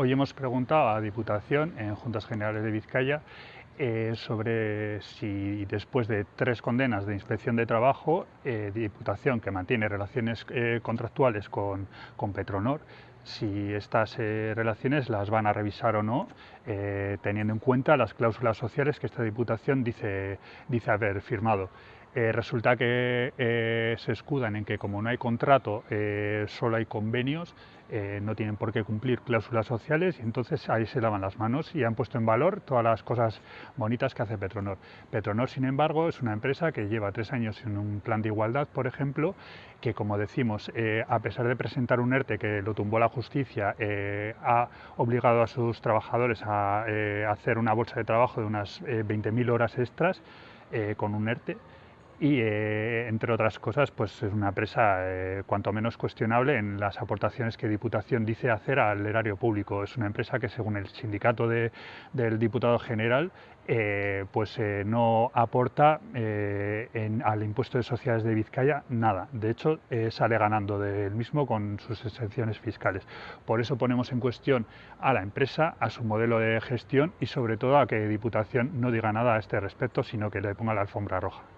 Hoy hemos preguntado a Diputación en Juntas Generales de Vizcaya eh, sobre si después de tres condenas de inspección de trabajo, eh, Diputación que mantiene relaciones eh, contractuales con, con, Petronor, si estas relaciones las van a revisar o no, teniendo en cuenta las cláusulas sociales que esta Diputación dice, dice haber firmado. Resulta que se escudan en que como no hay contrato, solo hay convenios, eh, no tienen por qué cumplir cláusulas sociales y entonces ahí se lavan las manos y han puesto en valor todas las cosas bonitas que hace Petronor. Petronor, sin embargo, es una empresa que lleva tres años en un plan de igualdad, por ejemplo, que como decimos, eh, a pesar de presentar un ERTE que lo tumbó la justicia, eh, ha obligado a sus trabajadores a hacer una bolsa de trabajo de unas 20.000 horas extras con un ERTE y eh, entre otras cosas pues es una empresa eh, cuanto menos cuestionable en las aportaciones que Diputación dice hacer al erario público. Es una empresa que según el sindicato del diputado general eh, pues no aporta al impuesto de sociedades de Vizcaya nada. De hecho sale ganando del mismo con sus exenciones fiscales. Por eso ponemos en cuestión a la empresa, a su modelo de gestión y sobre todo a que Diputación no diga nada a este respecto sino que le ponga la alfombra roja.